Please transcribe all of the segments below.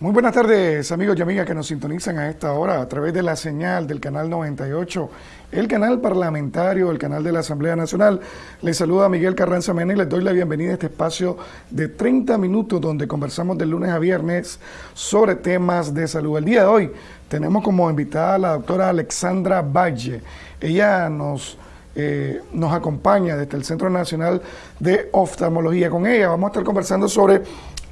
Muy buenas tardes amigos y amigas que nos sintonizan a esta hora a través de la señal del canal 98, el canal parlamentario, el canal de la Asamblea Nacional. Les saluda Miguel Carranza Mena y les doy la bienvenida a este espacio de 30 minutos donde conversamos de lunes a viernes sobre temas de salud. El día de hoy tenemos como invitada a la doctora Alexandra Valle. Ella nos, eh, nos acompaña desde el Centro Nacional de Oftalmología. Con ella vamos a estar conversando sobre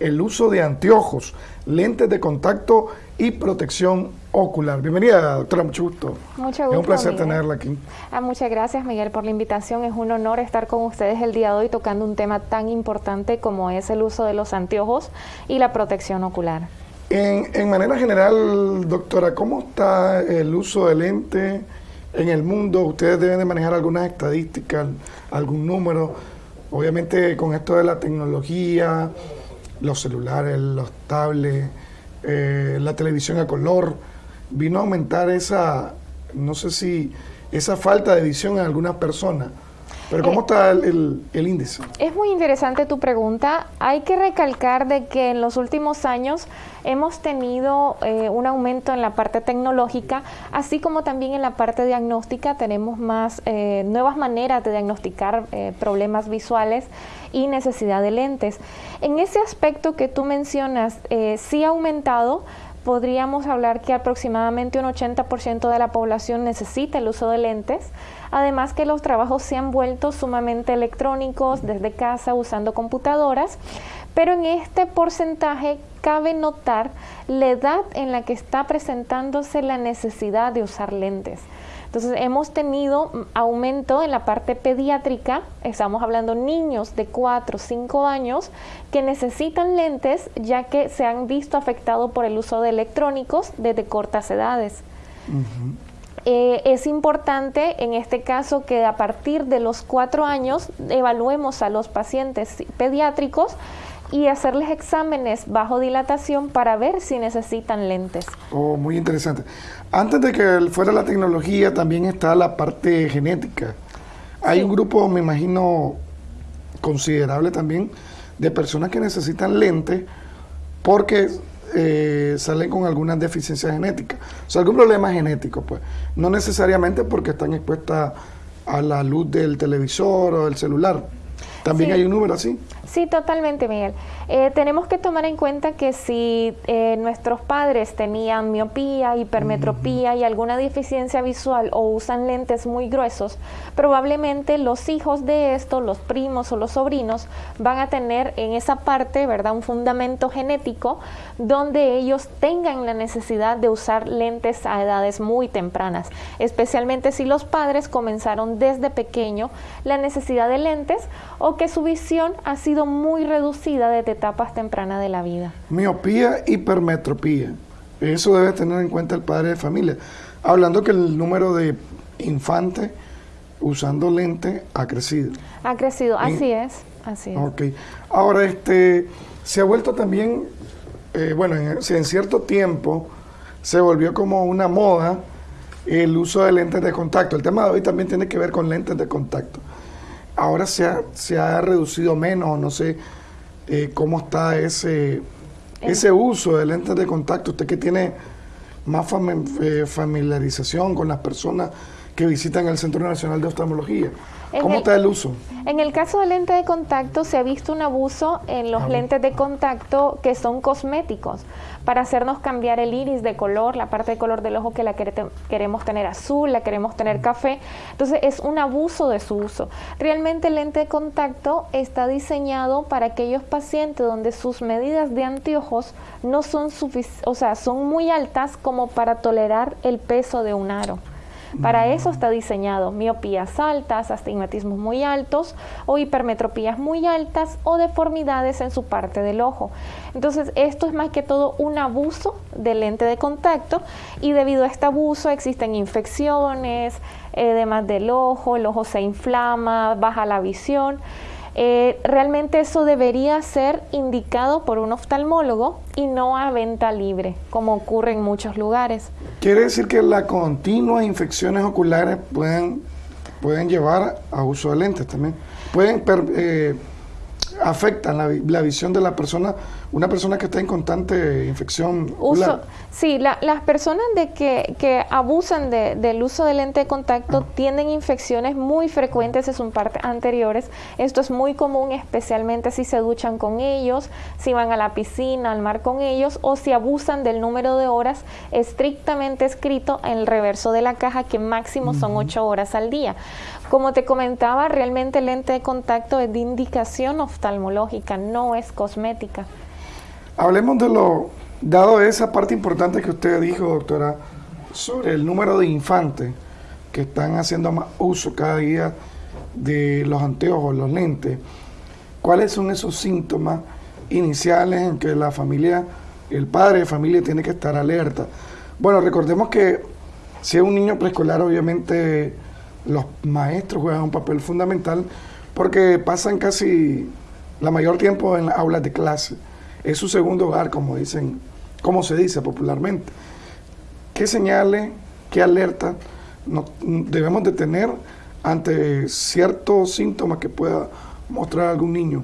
el uso de anteojos, lentes de contacto y protección ocular. Bienvenida, doctora, mucho gusto. Mucho gusto. Es un placer tenerla aquí. Ah, muchas gracias, Miguel, por la invitación. Es un honor estar con ustedes el día de hoy tocando un tema tan importante como es el uso de los anteojos y la protección ocular. En, en manera general, doctora, ¿cómo está el uso de lente en el mundo? Ustedes deben de manejar algunas estadísticas, algún número. Obviamente con esto de la tecnología, los celulares, los tablets, eh, la televisión a color, vino a aumentar esa, no sé si, esa falta de visión en algunas personas. Pero ¿cómo eh, está el, índice? Es muy interesante tu pregunta. Hay que recalcar de que en los últimos años hemos tenido eh, un aumento en la parte tecnológica, así como también en la parte diagnóstica tenemos más nuevas maneras de diagnosticar problemas visuales y necesidad de lentes. En ese aspecto que tú mencionas, eh, sí ha aumentado, podríamos hablar que aproximadamente un 80% de la población necesita el uso de lentes, además que los trabajos se han vuelto sumamente electrónicos desde casa usando computadoras, pero en este porcentaje cabe notar la edad en la que está presentándose la necesidad de usar lentes. Entonces hemos tenido aumento en la parte pediátrica, estamos hablando niños de 4 o 5 años que necesitan lentes ya que se han visto afectados por el uso de electrónicos desde cortas edades. Eh, es importante en este caso que a partir de los 4 años evaluemos a los pacientes pediátricos y hacerles exámenes bajo dilatación para ver si necesitan lentes. Oh, muy interesante. Antes de que fuera la tecnología, también está la parte genética. Hay un grupo, me imagino, considerable también de personas que necesitan lentes porque eh, salen con algunas deficiencias genéticas. O sea, algún problema genético, pues. No necesariamente porque están expuestas a la luz del televisor o del celular. ¿También hay un número así? Sí, totalmente, Miguel. Eh, tenemos que tomar en cuenta que si eh, nuestros padres tenían miopía, hipermetropía y alguna deficiencia visual o usan lentes muy gruesos, probablemente los hijos de estos, los primos o los sobrinos, van a tener en esa parte, ¿verdad?, un fundamento genético donde ellos tengan la necesidad de usar lentes a edades muy tempranas, especialmente si los padres comenzaron desde pequeño la necesidad de lentes o que su visión ha sido muy reducida desde etapas tempranas de la vida. Miopía, hipermetropía. Eso debe tener en cuenta el padre de familia. Hablando que el número de infantes usando lentes ha crecido. Ha crecido, así es, así es. Ok. Ahora, este, se ha vuelto también, eh, bueno, en, en cierto tiempo se volvió como una moda el uso de lentes de contacto. El tema de hoy también tiene que ver con lentes de contacto ahora se ha, se ha reducido menos, no sé eh, cómo está ese, ese uso de lentes de contacto, usted que tiene más eh, familiarización con las personas que visitan el Centro Nacional de Oftalmología. ¿Cómo está el uso? En el caso de lentes de contacto se ha visto un abuso en los lentes de contacto que son cosméticos para hacernos cambiar el iris de color, la parte de color del ojo que la queremos tener azul, la queremos tener café. Entonces es un abuso de su uso. Realmente el lente de contacto está diseñado para aquellos pacientes donde sus medidas de anteojos no son o sea, son muy altas como para tolerar el peso de un aro. Para eso está diseñado miopías altas, astigmatismos muy altos o hipermetropías muy altas o deformidades en su parte del ojo. Entonces, esto es más que todo un abuso del lente de contacto y debido a este abuso existen infecciones, edemas del ojo, el ojo se inflama, baja la visión. Eh, realmente eso debería ser indicado por un oftalmólogo y no a venta libre, como ocurre en muchos lugares. Quiere decir que las continuas infecciones oculares pueden, pueden llevar a uso de lentes también. Pueden eh, afectan la, visión de la persona, una persona que está en constante infección. Uso, sí, las personas de que, que abusan del uso de lente de contacto tienen infecciones muy frecuentes en sus partes anteriores. Esto es muy común, especialmente si se duchan con ellos, si van a la piscina, al mar con ellos, o si abusan del número de horas estrictamente escrito en el reverso de la caja, que máximo son ocho horas al día. Como te comentaba, realmente el lente de contacto es de indicación oftalmológica, no es cosmética. Hablemos de lo, dado esa parte importante que usted dijo, doctora, sobre el número de infantes que están haciendo más uso cada día de los anteojos, los lentes, ¿cuáles son esos síntomas iniciales en que la familia, el padre de familia tiene que estar alerta? Bueno, recordemos que si es un niño preescolar, obviamente los maestros juegan un papel fundamental porque pasan casi la mayor tiempo en las aulas de clase. Es su segundo hogar, como dicen, como se dice popularmente. ¿Qué señales, qué alertas debemos de tener ante ciertos síntomas que pueda mostrar algún niño?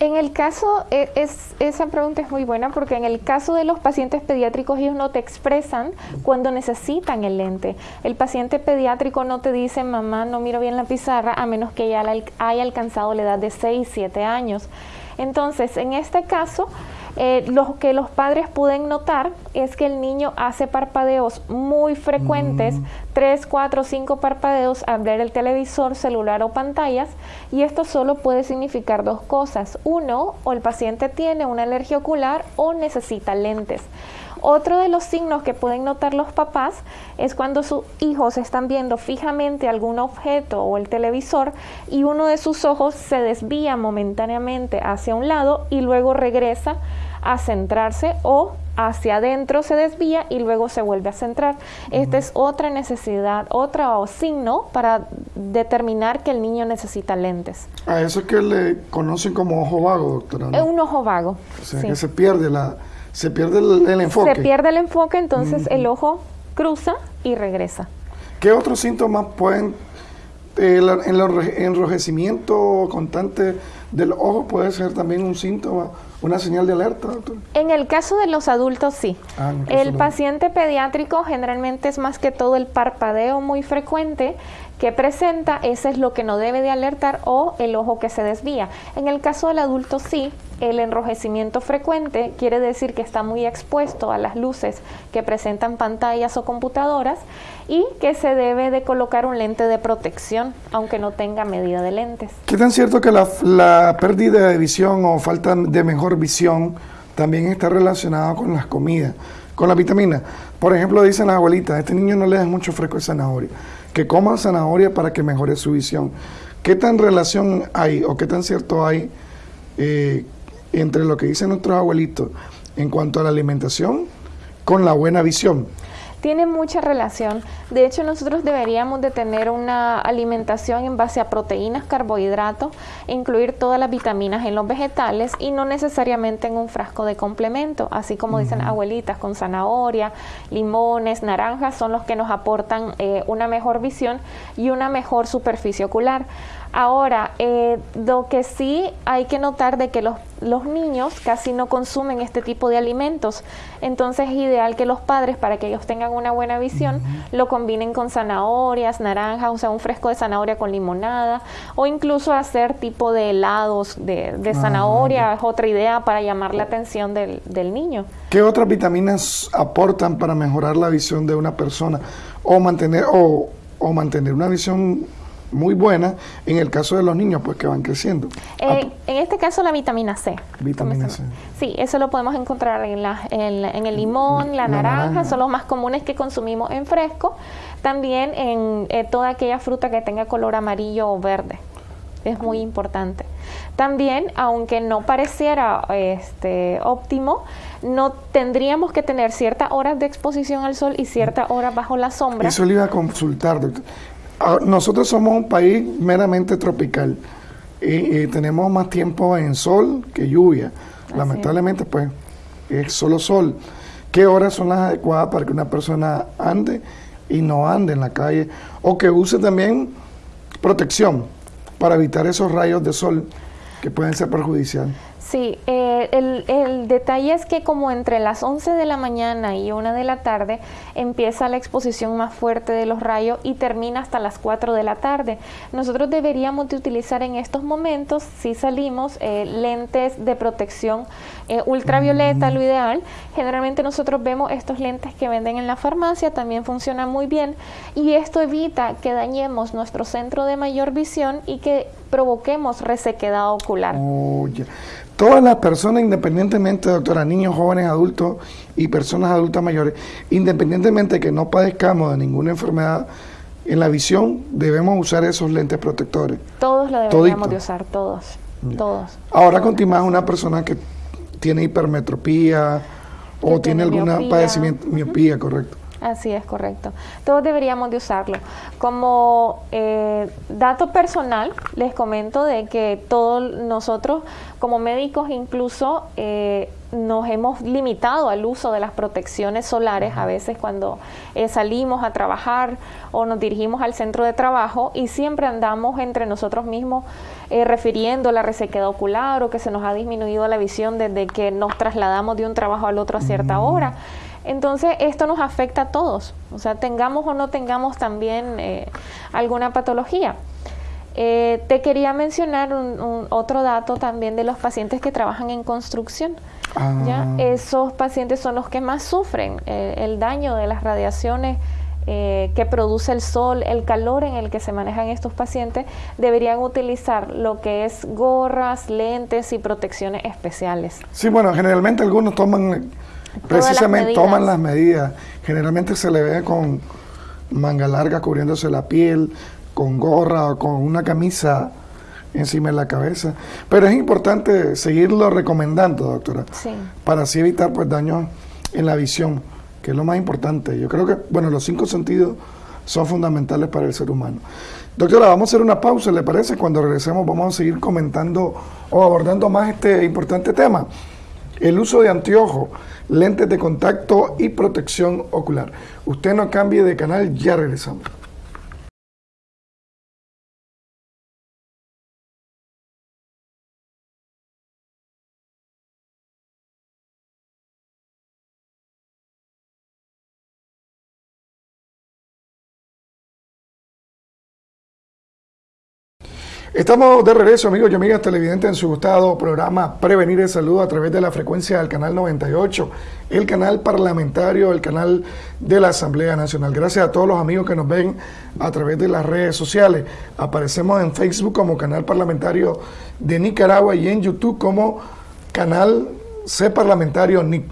En el caso, e, es, esa pregunta es muy buena porque en el caso de los pacientes pediátricos ellos no te expresan cuando necesitan el lente. El paciente pediátrico no te dice, mamá, no miro bien la pizarra, a menos que ya haya alcanzado la edad de 6, 7 años. Entonces, en este caso, eh, lo que los padres pueden notar es que el niño hace parpadeos muy frecuentes, 3, 4, 5 parpadeos al ver el televisor, celular o pantallas, y esto solo puede significar dos cosas. Uno, o el paciente tiene una alergia ocular o necesita lentes. Otro de los signos que pueden notar los papás es cuando sus hijos están viendo fijamente algún objeto o el televisor y uno de sus ojos se desvía momentáneamente hacia un lado y luego regresa a centrarse o hacia adentro se desvía y luego se vuelve a centrar. Esta es otra necesidad, otro signo para determinar que el niño necesita lentes. A eso es que le conocen como ojo vago, doctora. Es un ojo vago. O sea, que se pierde la se pierde el, enfoque. Se pierde el enfoque, entonces el ojo cruza y regresa. ¿Qué otros síntomas pueden, el, el enrojecimiento constante del ojo puede ser también un síntoma, una señal de alerta, doctor? En el caso de los adultos, sí. Ah, el paciente pediátrico generalmente es más que todo el parpadeo muy frecuente que presenta, ese es lo que no debe de alertar o el ojo que se desvía. En el caso del adulto sí, el enrojecimiento frecuente quiere decir que está muy expuesto a las luces que presentan pantallas o computadoras y que se debe de colocar un lente de protección, aunque no tenga medida de lentes. ¿Qué tan cierto que la, la pérdida de visión o falta de mejor visión también está relacionada con las comidas, con la vitamina? Por ejemplo, dicen las abuelitas, este niño no le das mucho fresco de zanahoria que coman zanahoria para que mejore su visión. ¿Qué tan relación hay o qué tan cierto hay eh, entre lo que dicen nuestros abuelitos en cuanto a la alimentación con la buena visión? Tiene mucha relación. De hecho, nosotros deberíamos de tener una alimentación en base a proteínas, carbohidratos, incluir todas las vitaminas en los vegetales y no necesariamente en un frasco de complemento, así como dicen abuelitas, con zanahoria, limones, naranjas, son los que nos aportan eh, una mejor visión y una mejor superficie ocular. Ahora, eh, lo que sí hay que notar de que los, los, niños casi no consumen este tipo de alimentos, entonces es ideal que los padres, para que ellos tengan una buena visión, lo combinen con zanahorias, naranjas, o sea, un fresco de zanahoria con limonada, o incluso hacer tipo de helados de, de ah, zanahoria, es otra idea para llamar la atención del, del niño. ¿Qué otras vitaminas aportan para mejorar la visión de una persona o mantener, o, o mantener una visión muy buena en el caso de los niños pues que van creciendo. Eh, en este caso la vitamina C. Vitamina C. Sí, eso lo podemos encontrar en, la, en, el limón, la, naranja, son los más comunes que consumimos en fresco. También en eh, toda aquella fruta que tenga color amarillo o verde. Es muy importante. También, aunque no pareciera este, óptimo, no tendríamos que tener ciertas horas de exposición al sol y ciertas horas bajo la sombra. Eso le iba a consultar, doctor. Ah, nosotros somos un país meramente tropical y, tenemos más tiempo en sol que lluvia. Lamentablemente, pues, es solo sol. ¿Qué horas son las adecuadas para que una persona ande y no ande en la calle? O que use también protección para evitar esos rayos de sol que pueden ser perjudiciales. Sí, eh, el, el, detalle es que como entre las 11 de la mañana y 1 de la tarde empieza la exposición más fuerte de los rayos y termina hasta las 4 de la tarde. Nosotros deberíamos de utilizar en estos momentos, si salimos, eh, lentes de protección eh, ultravioleta, lo ideal. Generalmente nosotros vemos estos lentes que venden en la farmacia, también funcionan muy bien y esto evita que dañemos nuestro centro de mayor visión y que provoquemos resequedad ocular. Todas las personas, independientemente, doctora, niños, jóvenes, adultos y personas adultas mayores, independientemente de que no padezcamos de ninguna enfermedad en la visión, debemos usar esos lentes protectores. Todos lo deberíamos de usar, todos. Todos. Ahora continúa una persona que tiene hipermetropía o tiene, algún padecimiento, miopía, correcto. Así es, correcto. Todos deberíamos de usarlo. Como eh, dato personal, les comento de que todos nosotros como médicos incluso eh, nos hemos limitado al uso de las protecciones solares a veces cuando eh, salimos a trabajar o nos dirigimos al centro de trabajo y siempre andamos entre nosotros mismos refiriendo la resequedad ocular o que se nos ha disminuido la visión desde que nos trasladamos de un trabajo al otro a cierta hora. Entonces, esto nos afecta a todos, o sea, tengamos o no tengamos también eh, alguna patología. Eh, te quería mencionar un, otro dato también de los pacientes que trabajan en construcción. ¿ya? Ah. Esos pacientes son los que más sufren eh, el daño de las radiaciones que produce el sol, el calor en el que se manejan estos pacientes, deberían utilizar lo que es gorras, lentes y protecciones especiales. Sí, bueno, generalmente algunos toman Precisamente toman las medidas. Generalmente se le ve con manga larga cubriéndose la piel, con gorra o con una camisa encima de la cabeza. Pero es importante seguirlo recomendando, doctora, para así evitar pues daños en la visión, que es lo más importante. Yo creo que, bueno, los cinco sentidos son fundamentales para el ser humano. Doctora, vamos a hacer una pausa, ¿le parece? Cuando regresemos vamos a seguir comentando o abordando más este importante tema. El uso de anteojos lentes de contacto y protección ocular. Usted no cambie de canal, ya regresamos. Estamos de regreso, amigos y amigas televidentes, en su gustado programa Prevenir el Salud a través de la frecuencia del canal 98, el canal parlamentario, el canal de la Asamblea Nacional. Gracias a todos los amigos que nos ven a través de las redes sociales. Aparecemos en Facebook como canal parlamentario de Nicaragua y en YouTube como canal C parlamentario NIC.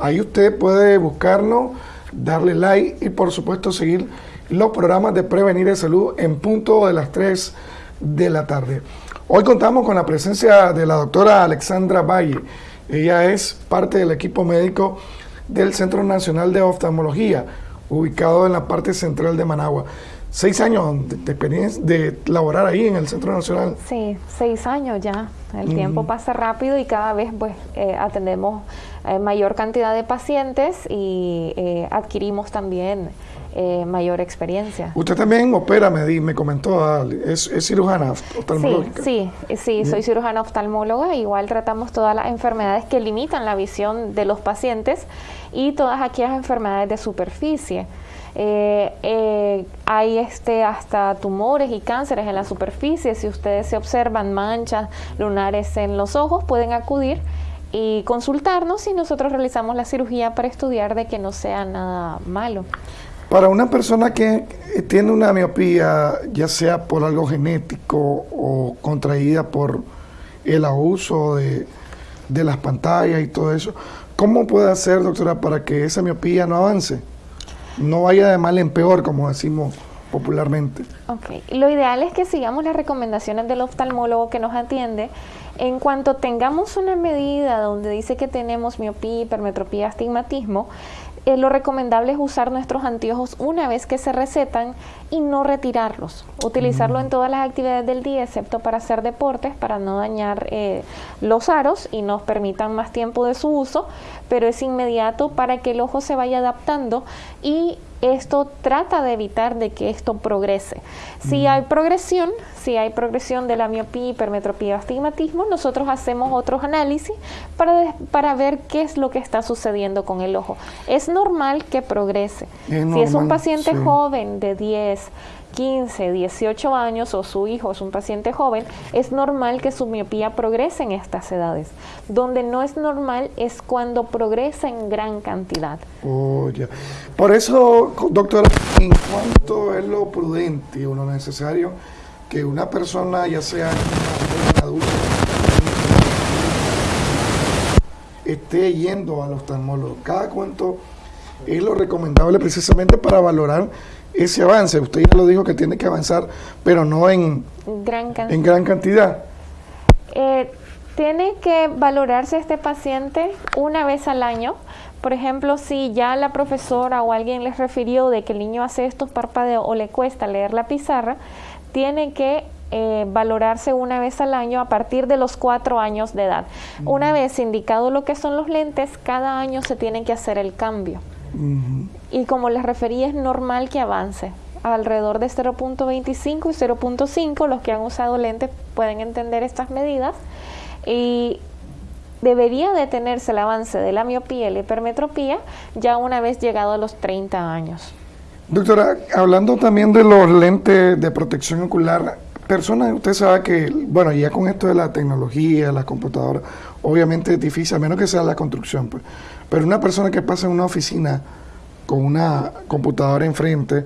Ahí usted puede buscarnos, darle like y por supuesto seguir los programas de Prevenir el Salud en punto de las 3 de la tarde. Hoy contamos con la presencia de la doctora Alexandra Valle. Ella es parte del equipo médico del Centro Nacional de Oftalmología, ubicado en la parte central de Managua. Seis años de, experiencia de laborar ahí en el Centro Nacional. Sí, seis años ya. El tiempo pasa rápido y cada vez pues eh, atendemos eh, mayor cantidad de pacientes y eh, adquirimos también eh, mayor experiencia. Usted también opera, me, me comentó, ah, es, cirujana oftalmológica. Sí, sí, sí soy cirujana oftalmóloga. Igual tratamos todas las enfermedades que limitan la visión de los pacientes y todas aquellas enfermedades de superficie. Eh, eh, hay este hasta tumores y cánceres en la superficie. Si ustedes se observan manchas lunares en los ojos, pueden acudir y consultarnos y nosotros realizamos la cirugía para estudiar de que no sea nada malo. Para una persona que tiene una miopía, ya sea por algo genético o contraída por el abuso de, las pantallas y todo eso, ¿cómo puede hacer, doctora, para que esa miopía no avance? No vaya de mal en peor, como decimos popularmente. Ok, lo ideal es que sigamos las recomendaciones del oftalmólogo que nos atiende. En cuanto tengamos una medida donde dice que tenemos miopía, hipermetropía, astigmatismo, eh, lo recomendable es usar nuestros anteojos una vez que se recetan y no retirarlos. Utilizarlo en todas las actividades del día, excepto para hacer deportes, para no dañar eh, los aros y nos permitan más tiempo de su uso, pero es inmediato para que el ojo se vaya adaptando y esto trata de evitar de que esto progrese. Si hay progresión, si hay progresión de la miopía, hipermetropía o astigmatismo, nosotros hacemos otros análisis para, para ver qué es lo que está sucediendo con el ojo. Es normal que progrese. si es un paciente joven de 10, 15, 18 años o su hijo es un paciente joven, es normal que su miopía progrese en estas edades. Donde no es normal es cuando progresa en gran cantidad. Oh, Por eso, doctora, ¿en cuanto es lo prudente o lo necesario que una persona, ya sea adulta, esté yendo al oftalmólogo? ¿Cada cuánto es lo recomendable precisamente para valorar ese avance? Usted ya lo dijo que tiene que avanzar, pero no en gran, en gran cantidad. Eh, tiene que valorarse este paciente una vez al año. Por ejemplo, si ya la profesora o alguien les refirió de que el niño hace estos parpadeos o le cuesta leer la pizarra, tiene que eh, valorarse una vez al año a partir de los cuatro años de edad. Una vez indicado lo que son los lentes, cada año se tiene que hacer el cambio. Y como les referí, es normal que avance. Alrededor de 0.25 y 0.5, los que han usado lentes pueden entender estas medidas. Y debería detenerse el avance de la miopía y la hipermetropía ya una vez llegado a los 30 años. Doctora, hablando también de los lentes de protección ocular, personas, usted sabe que, bueno, ya con esto de la tecnología, la computadora, obviamente es difícil, a menos que sea la construcción, pues. Pero una persona que pasa en una oficina con una computadora enfrente,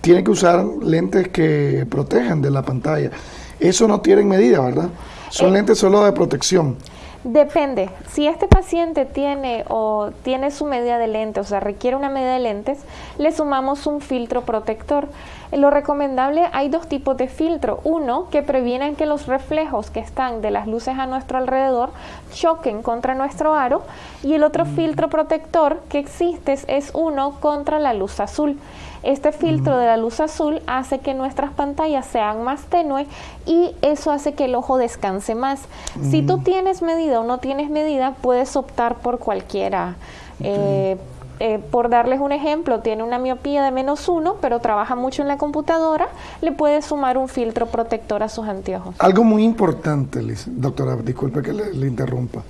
tiene que usar lentes que protejan de la pantalla. Eso no tiene medida, ¿verdad? Son eh, lentes solo de protección. Depende. Si este paciente tiene o tiene su medida de lentes, o sea, requiere una medida de lentes, le sumamos un filtro protector. Lo recomendable hay dos tipos de filtro. Uno que previenen que los reflejos que están de las luces a nuestro alrededor choquen contra nuestro aro y el otro mm. filtro protector que existe es uno contra la luz azul. Este filtro de la luz azul hace que nuestras pantallas sean más tenues y eso hace que el ojo descanse más. Si tú tienes medida o no tienes medida, puedes optar por cualquiera. Eh, eh, por darles un ejemplo, tiene una miopía de menos uno, pero trabaja mucho en la computadora, le puedes sumar un filtro protector a sus anteojos. Algo muy importante, doctora, disculpe que le, interrumpa.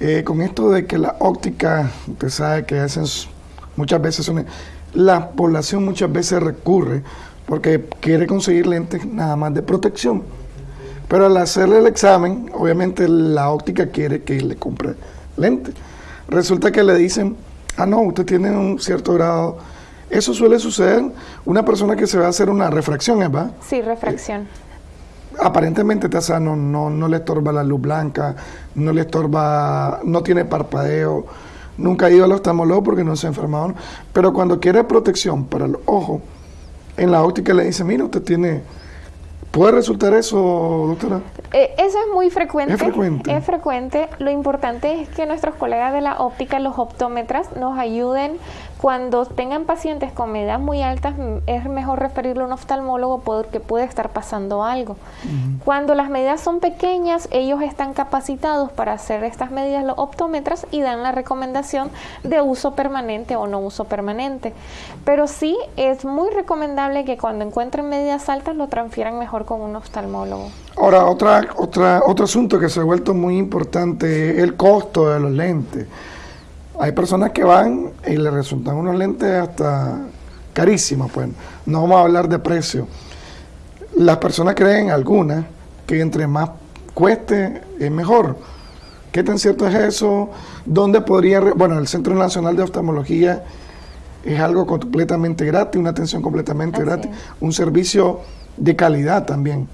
Eh, con esto de que la óptica, usted sabe que hacen muchas veces son la población muchas veces recurre porque quiere conseguir lentes nada más de protección. Pero al hacerle el examen, obviamente la óptica quiere que le compre lentes. Resulta que le dicen, ah, no, usted tiene un cierto grado. Eso suele suceder una persona que se va a hacer una refracción, ¿verdad? Sí, refracción. Eh, aparentemente está sano, no, no le estorba la luz blanca, no le estorba, no tiene parpadeo Nunca ha ido al oftalmólogo porque no se ha enfermado. Pero cuando quiere protección para el ojo, en la óptica le dice, mira, usted tiene... ¿Puede resultar eso, doctora? Eh, eso es muy frecuente. Es frecuente. Es frecuente. Lo importante es que nuestros colegas de la óptica, los optómetras, nos ayuden cuando tengan pacientes con medidas muy altas, es mejor referirlo a un oftalmólogo porque puede estar pasando algo. Cuando las medidas son pequeñas, ellos están capacitados para hacer estas medidas los optómetras y dan la recomendación de uso permanente o no uso permanente. Pero sí es muy recomendable que cuando encuentren medidas altas lo transfieran mejor con un oftalmólogo. Ahora, otra, otra, otro asunto que se ha vuelto muy importante, el costo de los lentes. Hay personas que van y le resultan unos lentes hasta carísimos, pues no vamos a hablar de precio. Las personas creen, algunas, que entre más cueste es mejor. ¿Qué tan cierto es eso? ¿Dónde podría...? Bueno, el Centro Nacional de Oftalmología es algo completamente gratis, una atención completamente gratis, un servicio de calidad también.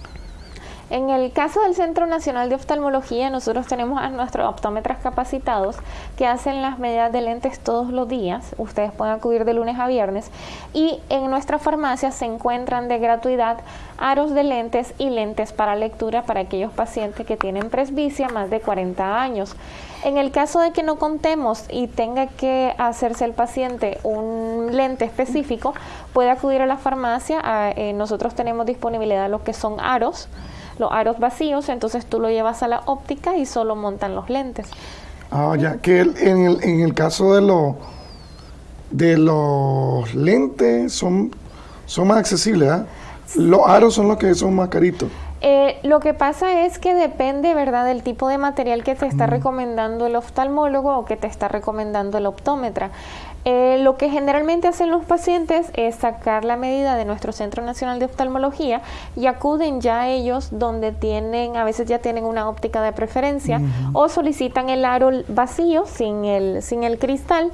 En el caso del Centro Nacional de Oftalmología, nosotros tenemos a nuestros optómetras capacitados que hacen las medidas de lentes todos los días. Ustedes pueden acudir de lunes a viernes. Y en nuestra farmacia se encuentran de gratuidad aros de lentes y lentes para lectura para aquellos pacientes que tienen presbicia más de 40 años. En el caso de que no contemos y tenga que hacerse el paciente un lente específico, puede acudir a la farmacia. Eh, nosotros tenemos disponibilidad de lo que son aros los aros vacíos, entonces tú lo llevas a la óptica y solo montan los lentes. Ah, ya, que en, el, en el caso de los de los lentes son, son más accesibles, ¿ah? Los aros son los que son más caritos. Eh, lo que pasa es que depende, ¿verdad?, del tipo de material que te está recomendando el oftalmólogo o que te está recomendando el optómetra. Eh, lo que generalmente hacen los pacientes es sacar la medida de nuestro Centro Nacional de Oftalmología y acuden ya ellos donde tienen, a veces ya tienen una óptica de preferencia o solicitan el aro vacío sin el, sin el cristal,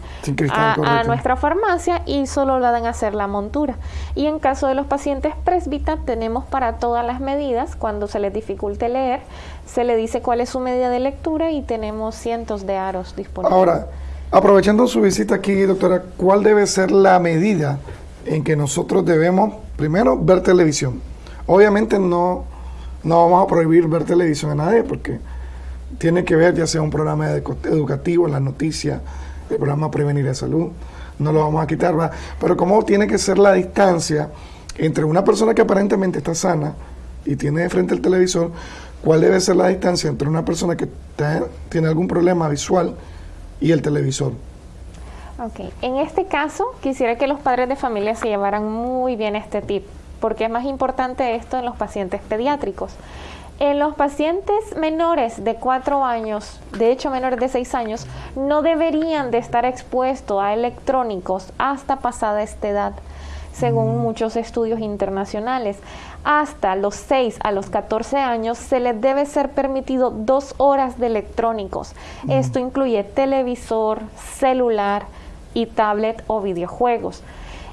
a, nuestra farmacia y solo le dan a hacer la montura. Y en caso de los pacientes presbita tenemos para todas las medidas, cuando se les dificulte leer, se le dice cuál es su medida de lectura y tenemos cientos de aros disponibles. Ahora, Aprovechando su visita aquí, doctora, ¿cuál debe ser la medida en que nosotros debemos, primero, ver televisión? Obviamente no, no vamos a prohibir ver televisión a nadie porque tiene que ver ya sea un programa educativo, la noticia, el programa Prevenir la Salud, no lo vamos a quitar, ¿verdad? Pero cómo tiene que ser la distancia entre una persona que aparentemente está sana y tiene frente el televisor, cuál debe ser la distancia entre una persona que tiene algún problema visual y el televisor. Ok, en este caso quisiera que los padres de familia se llevaran muy bien este tip, porque es más importante esto en los pacientes pediátricos. En los pacientes menores de 4 años, de hecho menores de 6 años, no deberían de estar expuestos a electrónicos hasta pasada esta edad según muchos estudios internacionales. Hasta los 6 a los 14 años se les debe ser permitido dos horas de electrónicos. Mm. Esto incluye televisor, celular y tablet o videojuegos.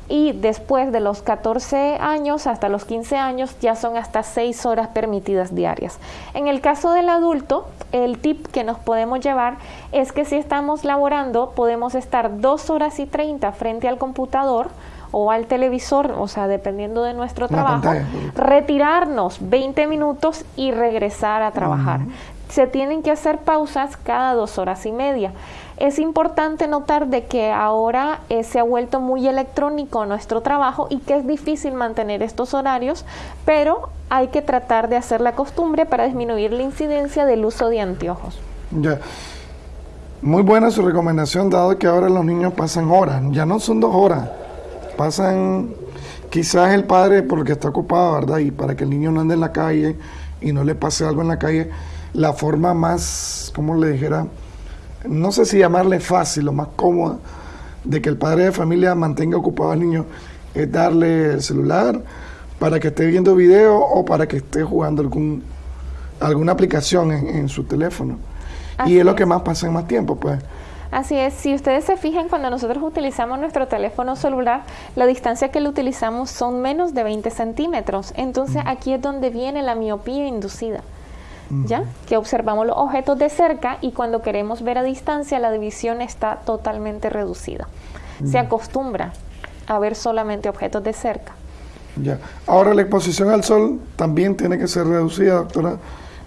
Y después de los 14 años hasta los 15 años ya son hasta 6 horas permitidas diarias. En el caso del adulto, el tip que nos podemos llevar es que si estamos laborando podemos estar 2 horas y 30 frente al computador o al televisor, o sea, dependiendo de nuestro trabajo, retirarnos 20 minutos y regresar a trabajar. Se tienen que hacer pausas cada dos horas y media. Es importante notar de que ahora eh, se ha vuelto muy electrónico nuestro trabajo y que es difícil mantener estos horarios, pero hay que tratar de hacer la costumbre para disminuir la incidencia del uso de anteojos. Ya. Muy buena su recomendación, dado que ahora los niños pasan horas, ya no son dos horas, pasan quizás el padre porque está ocupado, ¿verdad? Y para que el niño no ande en la calle y no le pase algo en la calle, la forma más, como le dijera, no sé si llamarle fácil o más cómoda de que el padre de familia mantenga ocupado al niño es darle el celular para que esté viendo video o para que esté jugando algún, alguna aplicación en, su teléfono. y es lo que más pasa en más tiempo, pues. Así es, si ustedes se fijan, cuando nosotros utilizamos nuestro teléfono celular, la distancia que lo utilizamos son menos de 20 centímetros. Entonces aquí es donde viene la miopía inducida. ¿Ya? Que observamos los objetos de cerca y cuando queremos ver a distancia la división está totalmente reducida. Se acostumbra a ver solamente objetos de cerca. Ya. Ahora la exposición al sol también tiene que ser reducida, doctora.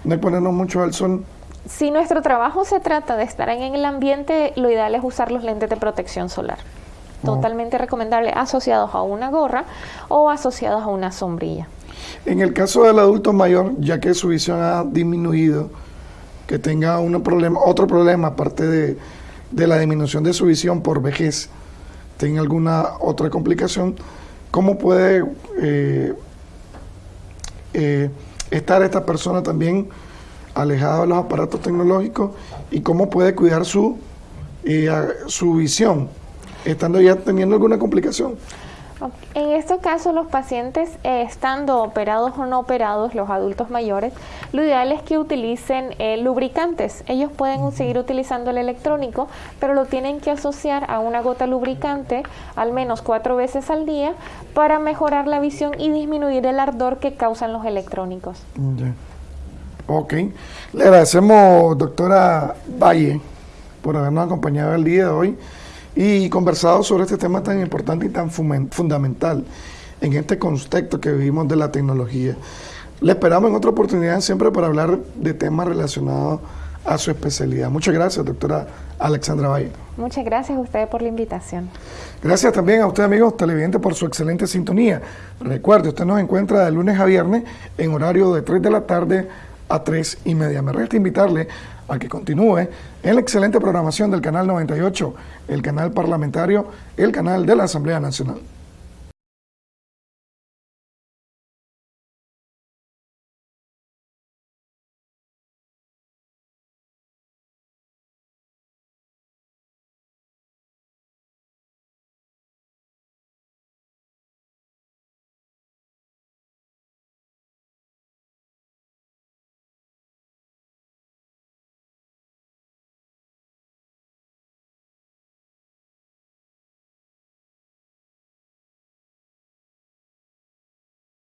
No hay ponernos mucho al sol si nuestro trabajo se trata de estar en el ambiente, lo ideal es usar los lentes de protección solar. Totalmente recomendable asociados a una gorra o asociados a una sombrilla. En el caso del adulto mayor, ya que su visión ha disminuido, que tenga un problema, otro problema aparte de, la disminución de su visión por vejez, tenga alguna otra complicación, ¿cómo puede eh, eh, estar esta persona también alejado de los aparatos tecnológicos y cómo puede cuidar su, eh, su visión, estando ya teniendo alguna complicación. En este caso, los pacientes, eh, estando operados o no operados, los adultos mayores, lo ideal es que utilicen eh, lubricantes. Ellos pueden seguir utilizando el electrónico, pero lo tienen que asociar a una gota lubricante al menos cuatro veces al día para mejorar la visión y disminuir el ardor que causan los electrónicos. Ok. Le agradecemos, doctora Valle, por habernos acompañado el día de hoy y conversado sobre este tema tan importante y tan fundamental en este contexto que vivimos de la tecnología. Le esperamos en otra oportunidad siempre para hablar de temas relacionados a su especialidad. Muchas gracias, doctora Alexandra Valle. Muchas gracias a ustedes por la invitación. Gracias también a usted, amigos televidentes, por su excelente sintonía. Recuerde, usted nos encuentra de lunes a viernes en horario de 3 de la tarde a 3 y media. Me resta invitarle a que continúe en la excelente programación del Canal 98, el canal parlamentario, el canal de la Asamblea Nacional.